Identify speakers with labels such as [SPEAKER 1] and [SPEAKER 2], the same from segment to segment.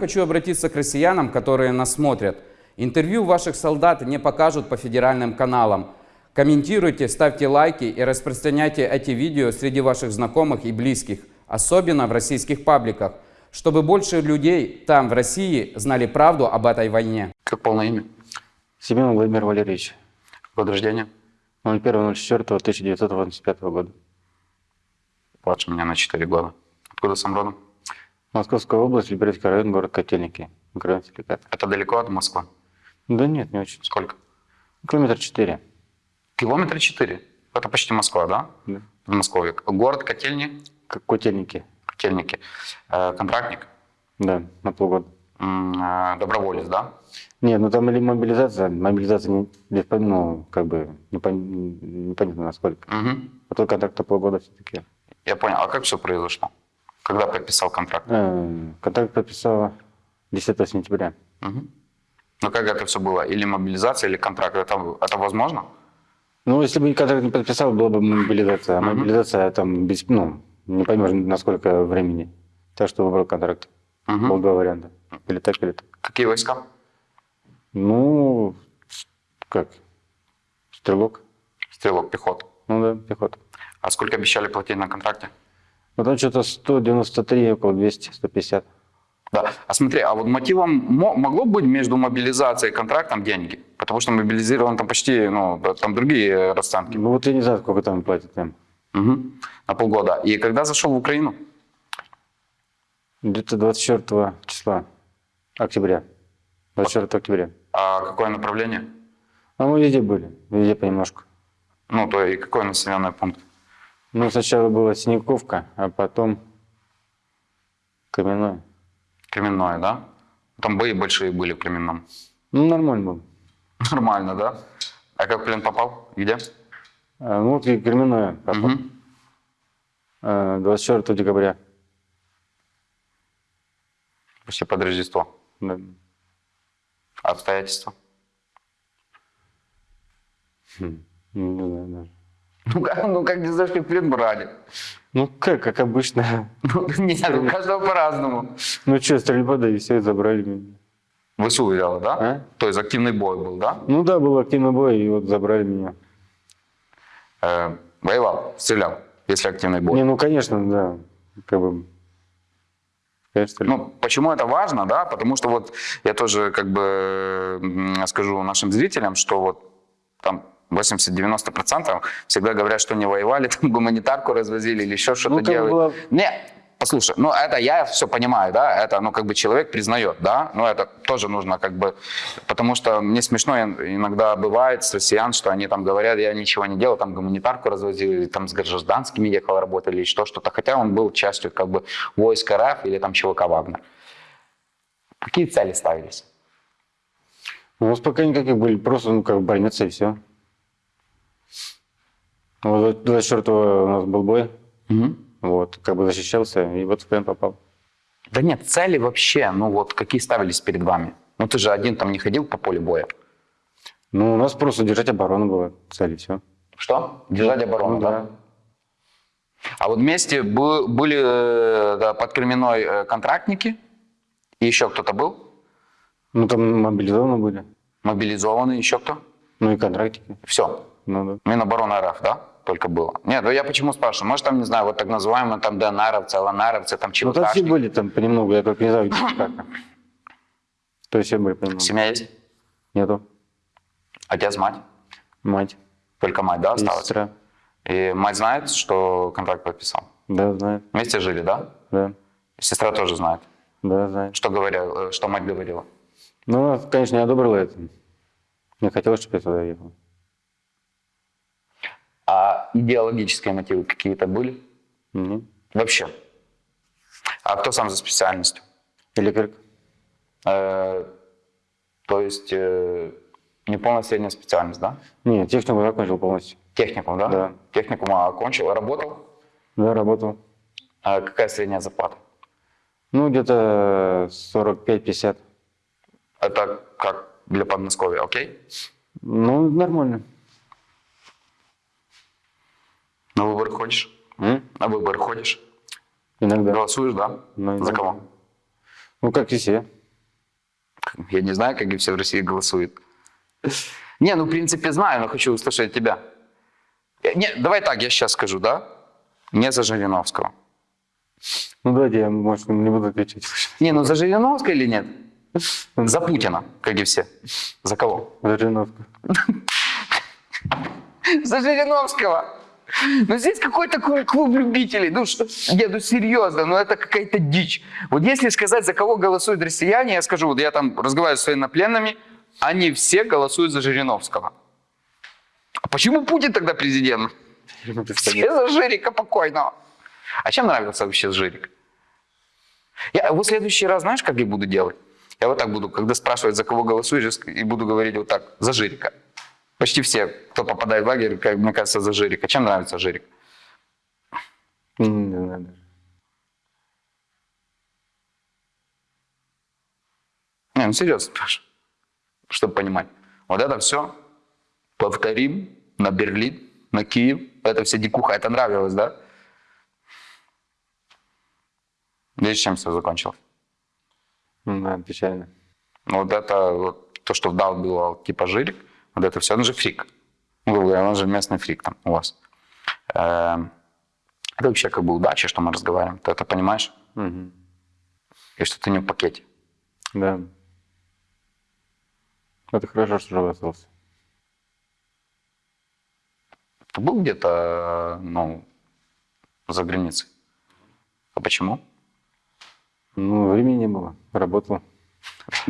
[SPEAKER 1] Хочу обратиться к россиянам, которые нас смотрят. Интервью ваших солдат не покажут по федеральным каналам. Комментируйте, ставьте лайки и распространяйте эти видео среди ваших знакомых и близких, особенно в российских пабликах, чтобы больше людей там, в России, знали правду об этой войне.
[SPEAKER 2] Как полное имя?
[SPEAKER 3] Семен Владимир Валерьевич.
[SPEAKER 2] Год рождения?
[SPEAKER 3] 01.04.1985 года.
[SPEAKER 2] Младше меня на 4 года. Откуда сам родом?
[SPEAKER 3] Московская область, Люберецкий район, город Котельники.
[SPEAKER 2] Это далеко от Москвы?
[SPEAKER 3] Да нет, не очень.
[SPEAKER 2] Сколько?
[SPEAKER 3] Километр четыре.
[SPEAKER 2] Километра 4. Это почти Москва, да?
[SPEAKER 3] Да.
[SPEAKER 2] Подмосковье. Город Котельни,
[SPEAKER 3] Котельники.
[SPEAKER 2] Котельники. Э, контрактник,
[SPEAKER 3] Да, на полгода.
[SPEAKER 2] Э, доброволец, да?
[SPEAKER 3] Нет, ну там или мобилизация, мобилизация, не, ну, как бы, непон- непонятно насколько.
[SPEAKER 2] Мгм.
[SPEAKER 3] А то контракт полгода все-таки.
[SPEAKER 2] Я понял. А как все произошло? Когда подписал контракт?
[SPEAKER 3] Э, Контракт подписала 10 сентября.
[SPEAKER 2] Мгм. Ну как это все было? Или мобилизация, или контракт? Это, это возможно?
[SPEAKER 3] Ну, если бы контракт не подписал, была бы мобилизация. А мобилизация там, без, ну, не поймешь, на сколько времени. Так что выбрал контракт.
[SPEAKER 2] Мгм.
[SPEAKER 3] Был два варианта. Или так, или так.
[SPEAKER 2] Какие войска?
[SPEAKER 3] Ну, как? Стрелок.
[SPEAKER 2] Стрелок, пехота.
[SPEAKER 3] Ну да, пехота.
[SPEAKER 2] А сколько обещали платить на контракте?
[SPEAKER 3] Ну там что-то 193, около 200, 150.
[SPEAKER 2] Да. А смотри, а вот мотивом мо- могло быть между мобилизацией и контрактом деньги? Потому что мобилизирован там почти, ну, там другие расценки.
[SPEAKER 3] Ну вот я не знаю, сколько там платят им.
[SPEAKER 2] Мгм. На полгода. И когда зашел в Украину?
[SPEAKER 3] Где-то 24 числа октября. 24 октября.
[SPEAKER 2] А какое направление?
[SPEAKER 3] А мы везде были, везде понемножку.
[SPEAKER 2] Ну, то и какой населенный пункт?
[SPEAKER 3] Ну, сначала была Синяковка, а потом Каменное.
[SPEAKER 2] Кременное, да? Там бои большие были в Кременном.
[SPEAKER 3] Ну, нормально было.
[SPEAKER 2] Нормально, да? А как в плен попал? Где?
[SPEAKER 3] А, ну, вот и Кременное попал.
[SPEAKER 2] Мгм.
[SPEAKER 3] А, 24 декабря.
[SPEAKER 2] Почти под Рождество.
[SPEAKER 3] Да.
[SPEAKER 2] Обстоятельства?
[SPEAKER 3] Хм, ну, Не знаю даже.
[SPEAKER 2] Ну как, ну как не знаешь, как в плен брали?
[SPEAKER 3] Ну, как, как обычно.
[SPEAKER 2] Ну, нет, у каждого по-разному.
[SPEAKER 3] Ну, что, стрельба, да и все, забрали меня.
[SPEAKER 2] ВСУ взяла, да?
[SPEAKER 3] А?
[SPEAKER 2] То есть активный бой был, да?
[SPEAKER 3] Ну да, был активный бой, и вот забрали меня.
[SPEAKER 2] Э, воевал, стрелял, если активный бой.
[SPEAKER 3] Не, ну, конечно, да. Как бы... Конечно.
[SPEAKER 2] Ну, почему это важно, да? Потому что вот я тоже как бы скажу нашим зрителям, что вот там 80-90% всегда говорят, что не воевали, там гуманитарку развозили или еще что-то
[SPEAKER 3] Ну, бы
[SPEAKER 2] делали.
[SPEAKER 3] было-
[SPEAKER 2] Не, послушай, ну это я все понимаю, да, это, ну как бы человек признает, да, но это тоже нужно как бы, потому что мне смешно ин- иногда бывает с россиян, что они там говорят, я ничего не делал, там гуманитарку развозил, или там с гражданскими ехал работали, или что, что-то, хотя он был частью как бы войск РФ или там ЧВК Вагнер. Какие цели ставились?
[SPEAKER 3] У нас пока никаких были, просто, ну, как брониться и все. Вот 24 у нас был бой, вот, как бы защищался, и вот в плен попал.
[SPEAKER 2] Да нет, цели вообще, ну вот какие ставились перед вами? Ну ты же один там не ходил по полю боя.
[SPEAKER 3] Ну, у нас просто держать оборону было, цель, и все.
[SPEAKER 2] Что? Держать оборону,
[SPEAKER 3] Ну,
[SPEAKER 2] да?
[SPEAKER 3] да.
[SPEAKER 2] А вот вместе бы- были э, да, под Кременной э, контрактники, и еще кто-то был,
[SPEAKER 3] Ну, там мобилизованы были,
[SPEAKER 2] мобилизованный, еще кто?
[SPEAKER 3] ну и контрактики.
[SPEAKER 2] Все.
[SPEAKER 3] Ну, да.
[SPEAKER 2] Минобороны РФ, да? Только было. Нет, ну я почему спрашиваю? Может там, не знаю, вот так называемые там ДНРовцы, ЛНРовцы, там
[SPEAKER 3] Ну, там все были там понемногу, я только не знаю, как. То есть все были понемногу.
[SPEAKER 2] Семья есть?
[SPEAKER 3] Нету.
[SPEAKER 2] Отец, мать?
[SPEAKER 3] Мать
[SPEAKER 2] Только мать, да, осталась?
[SPEAKER 3] сестра.
[SPEAKER 2] И мать знает, что контракт подписал?
[SPEAKER 3] Да, знает.
[SPEAKER 2] Вместе жили, да?
[SPEAKER 3] Да,
[SPEAKER 2] Сестра тоже знает.
[SPEAKER 3] да, знает.
[SPEAKER 2] Что говорил, э, что мать говорила?
[SPEAKER 3] Ну, конечно, не одобрила это. Не хотела, чтобы я туда ехал.
[SPEAKER 2] А идеологические мотивы какие-то были?
[SPEAKER 3] Нет.
[SPEAKER 2] Вообще. А кто сам за специальностью?
[SPEAKER 3] Электрик.
[SPEAKER 2] Э, то есть э, не полная средняя специальность, да?
[SPEAKER 3] Не, технику закончил полностью.
[SPEAKER 2] Техникум, да?
[SPEAKER 3] Да.
[SPEAKER 2] Техникум окончил, работал.
[SPEAKER 3] Да, работал.
[SPEAKER 2] А какая средняя зарплата?
[SPEAKER 3] Ну, где-то 45-50.
[SPEAKER 2] Это как для Подмосковья, окей?
[SPEAKER 3] Ну, нормально.
[SPEAKER 2] На выборы ходишь?
[SPEAKER 3] М?
[SPEAKER 2] На выборы ходишь?
[SPEAKER 3] Иногда.
[SPEAKER 2] Голосуешь, да?
[SPEAKER 3] Ну,
[SPEAKER 2] За
[SPEAKER 3] иногда.
[SPEAKER 2] кого?
[SPEAKER 3] Ну, как и все.
[SPEAKER 2] Я не знаю, как и все в России голосуют. Не, ну, в принципе, знаю, но хочу услышать тебя. Э, Не, давай так, я сейчас скажу, да? Не за Жириновского.
[SPEAKER 3] Ну, давайте я, может, не буду отвечать.
[SPEAKER 2] Не, ну за Жириновского или нет? За Путина, как и все. За кого?
[SPEAKER 3] За Жириновского.
[SPEAKER 2] За Жириновского. Ну здесь какой-то клуб, любителей. Ну что, не, ну серьезно, ну это какая-то дичь. Вот если сказать, за кого голосуют россияне, я скажу, вот я там разговариваю с военнопленными, они все голосуют за Жириновского. А почему Путин тогда президент? Все за Жирика покойного. А чем нравился вообще Жирик? Я вот в следующий раз, знаешь, как я буду делать? Я вот так буду, когда спрашивают, за кого голосуешь, и буду говорить вот так, за Жирика. Почти все, кто попадает в лагерь, как мне кажется, за Жирика. Чем нравится Жирик?
[SPEAKER 3] Не знаю даже.
[SPEAKER 2] Не, ну серьезно спрашиваю, чтобы понимать. Вот это все повторим на Берлин, на Киев. Это все дикуха, это нравилось, да? Видишь, чем все закончилось?
[SPEAKER 3] Ну, Да, печально.
[SPEAKER 2] Ну, Вот это вот, то, что вдалбивал типа Жирик, вот это все, он же фрик. Ну, грубо говоря, он же местный фрик там у вас. Эм, Это вообще как бы удача, что мы разговариваем. Ты это понимаешь?
[SPEAKER 3] Мгм.
[SPEAKER 2] И что ты не в пакете.
[SPEAKER 3] Да. Это хорошо, что жив остался.
[SPEAKER 2] Ты был где-то, ну, за границей? А почему?
[SPEAKER 3] Ну, времени не было. Работал.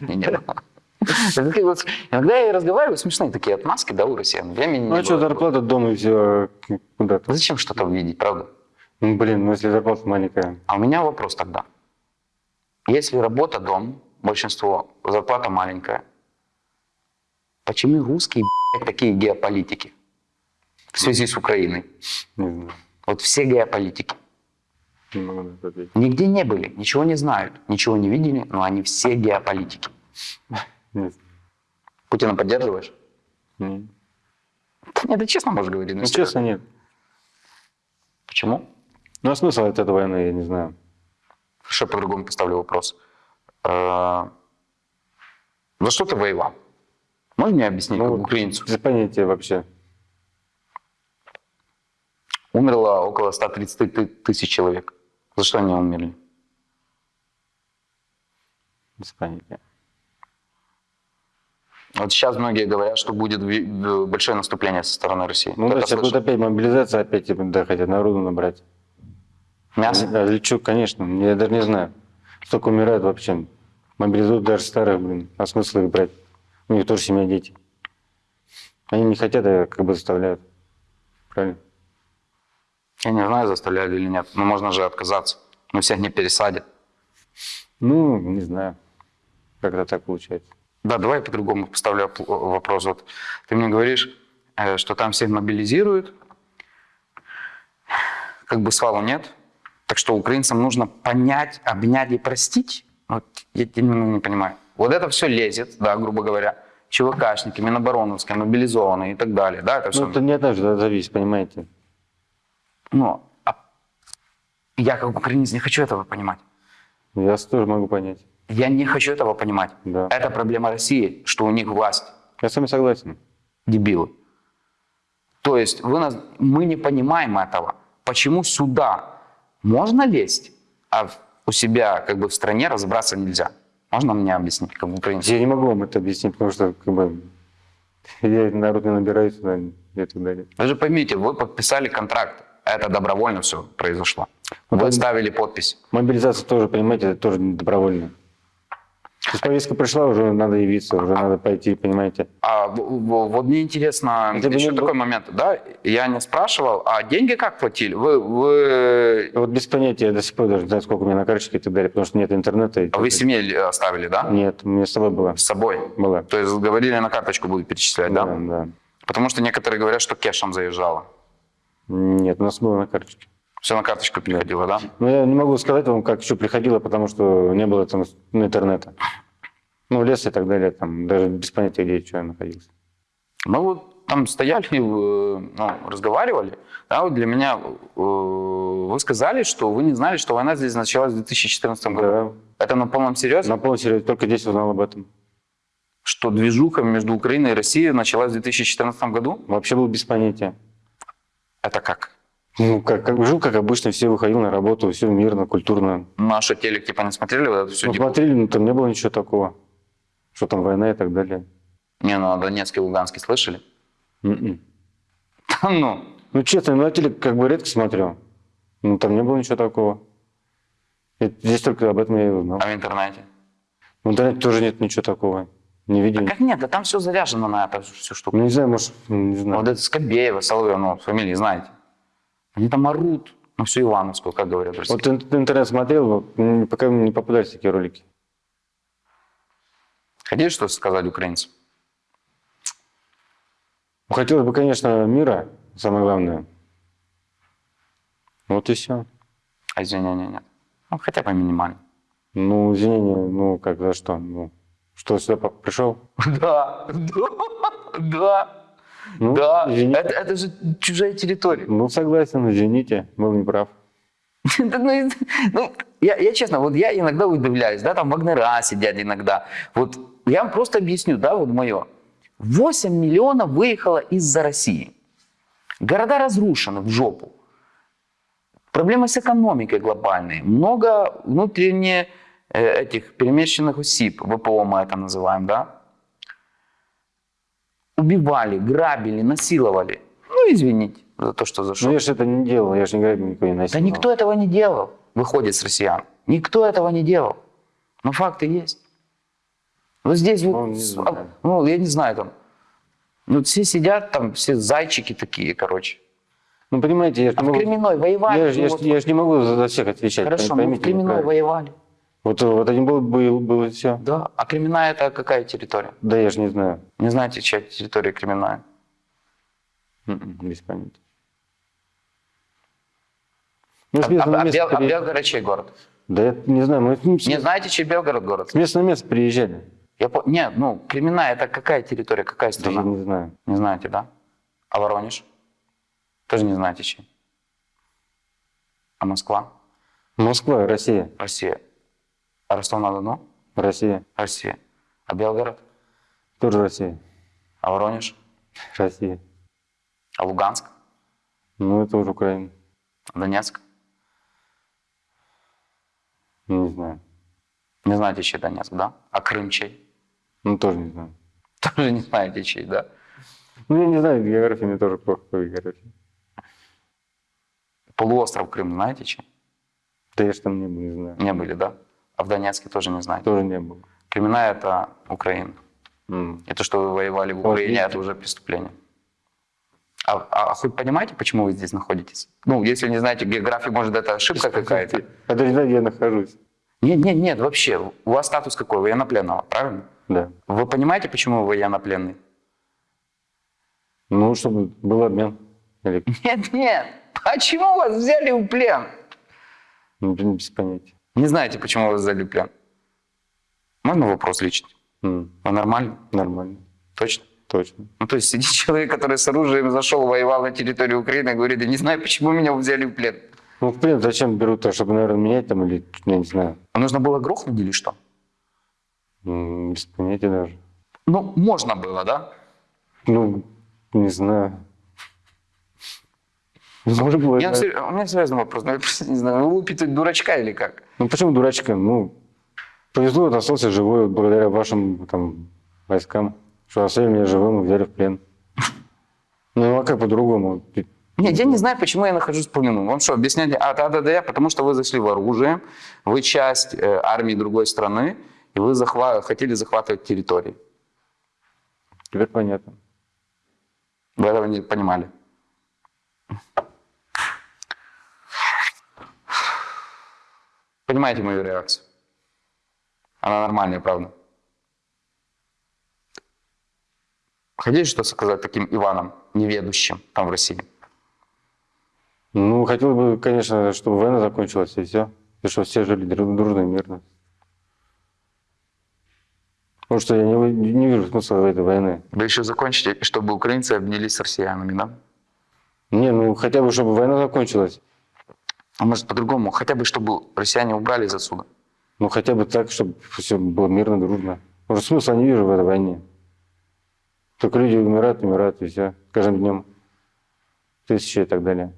[SPEAKER 2] Не, не было. Иногда я разговариваю, смешные такие отмазки, да, у россиян. Времени
[SPEAKER 3] Ну, а что, зарплата дома и все куда-то.
[SPEAKER 2] Зачем что-то увидеть, правда?
[SPEAKER 3] Ну, блин, ну если зарплата маленькая.
[SPEAKER 2] А у меня вопрос тогда. Если работа дом, большинство, зарплата маленькая, почему русские блядь, такие геополитики в связи с Украиной?
[SPEAKER 3] Не знаю.
[SPEAKER 2] Вот все геополитики. Нигде не были, ничего не знают, ничего не видели, но они все геополитики.
[SPEAKER 3] Нет.
[SPEAKER 2] Путина поддерживаешь?
[SPEAKER 3] Не.
[SPEAKER 2] Да Нет, ты честно можешь говорить.
[SPEAKER 3] Ну,
[SPEAKER 2] Ну,
[SPEAKER 3] честно, нет.
[SPEAKER 2] Почему?
[SPEAKER 3] Ну, а смысл от этой войны, я не знаю.
[SPEAKER 2] Хорошо, по-другому поставлю вопрос. Э, За что ты воевал? Можешь мне объяснить,
[SPEAKER 3] Ну,
[SPEAKER 2] как
[SPEAKER 3] вот
[SPEAKER 2] украинцу?
[SPEAKER 3] Без понятия вообще.
[SPEAKER 2] Умерло около 130 ты- тысяч человек. За что они умерли?
[SPEAKER 3] Без понятия.
[SPEAKER 2] Вот сейчас многие говорят, что будет в- большое наступление со стороны России.
[SPEAKER 3] Ну, да, сейчас будет опять мобилизация, опять типа, да, хотят народу набрать.
[SPEAKER 2] Мясо?
[SPEAKER 3] А лечу, конечно, я даже не знаю. Столько умирает вообще. Мобилизуют даже старых, блин. А смысл их брать? У них тоже семья, дети. Они не хотят, а как бы заставляют. Правильно?
[SPEAKER 2] Я не знаю, заставляли или нет. Но можно же отказаться. Но всех не пересадят.
[SPEAKER 3] Ну, не знаю. Как-то так получается.
[SPEAKER 2] Да, давай я по-другому поставлю оп- вопрос. Вот ты мне говоришь, э, что там всех мобилизируют, как бы свалу нет, так что украинцам нужно понять, обнять и простить. Вот я именно не понимаю. Вот это все лезет, да, грубо говоря, ЧВКшники, Минобороновские, мобилизованные и так далее, да, это все.
[SPEAKER 3] Ну, это не от нас зависит, понимаете?
[SPEAKER 2] Ну, а я как украинец не хочу этого понимать.
[SPEAKER 3] Я тоже могу понять.
[SPEAKER 2] Я не хочу этого понимать.
[SPEAKER 3] Да.
[SPEAKER 2] Это проблема России, что у них власть
[SPEAKER 3] Я с вами согласен.
[SPEAKER 2] дебилы. То есть вы нас, мы не понимаем этого. Почему сюда можно лезть, а у себя как бы в стране разобраться нельзя? Можно мне объяснить, как украинец?
[SPEAKER 3] Я не могу вам это объяснить, потому что как бы я народ не набираю сюда и так далее.
[SPEAKER 2] Вы же поймите, вы подписали контракт. Это добровольно все произошло. Вы ставили подпись.
[SPEAKER 3] Мобилизация тоже, понимаете, это тоже добровольно. То есть повестка пришла, уже надо явиться, уже надо пойти, понимаете.
[SPEAKER 2] А вот мне интересно,
[SPEAKER 3] Это
[SPEAKER 2] еще
[SPEAKER 3] не
[SPEAKER 2] такой момент, да? Я не спрашивал, а деньги как платили? Вы, вы,
[SPEAKER 3] Вот без понятия, я до сих пор даже не знаю, сколько у меня на карточке и так далее, потому что нет интернета. и
[SPEAKER 2] а вы семье оставили, да?
[SPEAKER 3] Нет, у меня с собой была.
[SPEAKER 2] С собой?
[SPEAKER 3] Была.
[SPEAKER 2] То есть говорили, на карточку будут перечислять, да?
[SPEAKER 3] Да, да.
[SPEAKER 2] Потому что некоторые говорят, что кешем заезжало.
[SPEAKER 3] Нет, у нас было на карточке.
[SPEAKER 2] Все на карточку приходило, да?
[SPEAKER 3] Но я не могу сказать вам, как еще приходило, потому что не было там ну, интернета. Ну, лес и так далее, там даже без понятия, где что я находился.
[SPEAKER 2] Мы вот там стояли, э, ну, разговаривали. Да, вот для меня э, вы сказали, что вы не знали, что война здесь началась в 2014 году.
[SPEAKER 3] Да.
[SPEAKER 2] Это на полном серьезе?
[SPEAKER 3] На полном серьезе, только здесь узнал об этом.
[SPEAKER 2] Что движуха между Украиной и Россией началась в 2014 году?
[SPEAKER 3] Вообще был без понятия.
[SPEAKER 2] Это как?
[SPEAKER 3] Ну, как, как жил, как обычно, все выходил на работу, все мирно, культурно.
[SPEAKER 2] Наши телек типа не смотрели вот это все?
[SPEAKER 3] Ну, смотрели, но там не было ничего такого. Что там война и так далее.
[SPEAKER 2] Не, ну, о Донецке и Луганске слышали? Да ну,
[SPEAKER 3] Ну, честно, на телек как бы редко смотрел. Ну, там не было ничего такого. И здесь только об этом я и узнал.
[SPEAKER 2] а в интернете?
[SPEAKER 3] В интернете тоже нет ничего такого. Не видел.
[SPEAKER 2] Как нет, да там все заряжено на эту всю штуку.
[SPEAKER 3] Ну, не знаю, может, не знаю.
[SPEAKER 2] Вот это Скобеева, Соловьев, ну, фамилии знаете. Они там орут на всю Ивановскую, как говорят России.
[SPEAKER 3] Вот ин- интернет смотрел, м, пока не попадались такие ролики.
[SPEAKER 2] Хотите что сказать украинцам?
[SPEAKER 3] Ну, Хотелось бы, конечно, мира, самое главное. Вот и все.
[SPEAKER 2] А извинения нет. Ну, хотя бы минимально.
[SPEAKER 3] Ну, извинения, ну, как за что? Ну, что сюда пришел?
[SPEAKER 2] Да, да, да,
[SPEAKER 3] Ну,
[SPEAKER 2] да. Это, это же чужая территория.
[SPEAKER 3] Ну, согласен, извините, был неправ.
[SPEAKER 2] Ну, ну, я, я честно, вот я иногда удивляюсь, да, там Вагнера сидят иногда. Вот я вам просто объясню, да, вот мое. 8 миллионов выехало из-за России. Города разрушены в жопу. Проблемы с экономикой глобальные. Много внутренне э, этих перемещенных осіб, ВПО мы это называем, да? Убивали, грабили, насиловали. Ну, извините за то, что зашел.
[SPEAKER 3] Ну, я же это не делал, я же не грабил, никого не
[SPEAKER 2] Да
[SPEAKER 3] насиловал.
[SPEAKER 2] никто этого не делал, выходит с россиян. Никто этого не делал. Но факты есть. Вот здесь вот,
[SPEAKER 3] Ну, не
[SPEAKER 2] с-
[SPEAKER 3] знаю.
[SPEAKER 2] а, ну, я не знаю, там, ну, все сидят, там, все зайчики такие, короче.
[SPEAKER 3] Ну, понимаете, я же
[SPEAKER 2] А
[SPEAKER 3] не
[SPEAKER 2] в
[SPEAKER 3] могу...
[SPEAKER 2] Кременной воевали.
[SPEAKER 3] Я, же-
[SPEAKER 2] ну,
[SPEAKER 3] я,
[SPEAKER 2] вот-
[SPEAKER 3] я ж не могу за всех отвечать.
[SPEAKER 2] Хорошо, мы в
[SPEAKER 3] поймите
[SPEAKER 2] Кременной воевали.
[SPEAKER 3] Вот, вот один был, был, было все.
[SPEAKER 2] Да. А Кременная это какая территория?
[SPEAKER 3] Да, я же не знаю.
[SPEAKER 2] Не знаете, чья территория Кременная?
[SPEAKER 3] М-м, Без понятия. Ну,
[SPEAKER 2] А,
[SPEAKER 3] с
[SPEAKER 2] а- а
[SPEAKER 3] места
[SPEAKER 2] Бел- а
[SPEAKER 3] при-
[SPEAKER 2] Белгород чей город?
[SPEAKER 3] Да я не знаю, мы
[SPEAKER 2] Не знаете, чей Белгород город?
[SPEAKER 3] с местного места приезжали.
[SPEAKER 2] Я по... Нет, ну, Кременная это какая территория, какая
[SPEAKER 3] Да я
[SPEAKER 2] страна?
[SPEAKER 3] не знаю.
[SPEAKER 2] Не знаете, да? А Воронеж? Тоже не знаете, чей? А Москва?
[SPEAKER 3] Москва, Россия.
[SPEAKER 2] Россия. А Ростов-на-Дону?
[SPEAKER 3] Россия.
[SPEAKER 2] Россия. А Белгород?
[SPEAKER 3] Тоже Россия.
[SPEAKER 2] А Воронеж?
[SPEAKER 3] Россия.
[SPEAKER 2] А Луганск?
[SPEAKER 3] Ну, это уже Украина.
[SPEAKER 2] А Донецк?
[SPEAKER 3] Не знаю.
[SPEAKER 2] Не знаете, чей Донецк, да? А Крым чей?
[SPEAKER 3] Ну, тоже не знаю.
[SPEAKER 2] Тоже не знаете, чей, да?
[SPEAKER 3] Ну, я не знаю, география мне тоже плохо по географии.
[SPEAKER 2] Полуостров Крым знаете, чей?
[SPEAKER 3] Да я ж там не был, не знаю.
[SPEAKER 2] Не были, да? А в Донецке тоже не знаете?
[SPEAKER 3] Тоже не был.
[SPEAKER 2] Кременная – это Украина.
[SPEAKER 3] М.
[SPEAKER 2] И то, что вы воевали в Украине, это уже преступление. А, а- а хоть понимаете, почему вы здесь находитесь? Ну, если не знаете географию, может, это ошибка какая-то?
[SPEAKER 3] А знаю, где я нахожусь.
[SPEAKER 2] Нет, нет, нет, вообще. У вас статус какой? Военнопленного, правильно?
[SPEAKER 3] Да.
[SPEAKER 2] Вы понимаете, почему вы военнопленный?
[SPEAKER 3] Ну, чтобы был обмен. Или
[SPEAKER 2] Нет, нет. Почему вас взяли в плен?
[SPEAKER 3] ну, блин, без понятия.
[SPEAKER 2] Не знаете, почему вас взяли в плен? Можно вопрос личный?
[SPEAKER 3] М,
[SPEAKER 2] Вы нормально?
[SPEAKER 3] Нормально.
[SPEAKER 2] Точно?
[SPEAKER 3] Точно.
[SPEAKER 2] Ну, то есть сидит человек, который с оружием зашел, воевал на территорию Украины, и говорит, я не знаю, почему меня взяли в плен.
[SPEAKER 3] Ну, в плен зачем берут-то, чтобы, наверное, менять там или, я не знаю.
[SPEAKER 2] А нужно было грохнуть или что?
[SPEAKER 3] М, Без понятия даже.
[SPEAKER 2] Ну, можно было, да?
[SPEAKER 3] Ну, не знаю. Быть.
[SPEAKER 2] меня,
[SPEAKER 3] да.
[SPEAKER 2] сер- у меня серьезный вопрос. Ну, я просто не знаю, вы лупите дурачка или как?
[SPEAKER 3] Ну, почему дурачка? Ну, повезло, вот остался живой вот благодаря вашим там войскам, что оставили меня живым и взяли в плен. Ну, а как по-другому?
[SPEAKER 2] Нет, я не знаю, почему я нахожусь в плену. Вам что, объяснять? А, да, да, да, я, потому что вы зашли в оружие, вы часть э, армии другой страны, и вы захва- хотели захватывать территории.
[SPEAKER 3] Теперь понятно.
[SPEAKER 2] Вы этого не понимали. Понимаете мою реакцию? Она нормальная, правда? Хотите что сказать таким Иванам, неведущим там в России?
[SPEAKER 3] Ну, хотел бы, конечно, чтобы война закончилась и все. И чтобы все жили дру- дружно и мирно. Потому что я не, не вижу смысла в этой войны.
[SPEAKER 2] Вы еще закончите, чтобы украинцы обнялись с россиянами, да?
[SPEAKER 3] Не, ну хотя бы, чтобы война закончилась.
[SPEAKER 2] А может по-другому, хотя бы чтобы россияне убрались отсюда.
[SPEAKER 3] Ну, хотя бы так, чтобы все было мирно, дружно. Уже смысла не вижу в этой войне. Только люди умирают, умирают, и все. Каждым днем. Тысячи и так далее.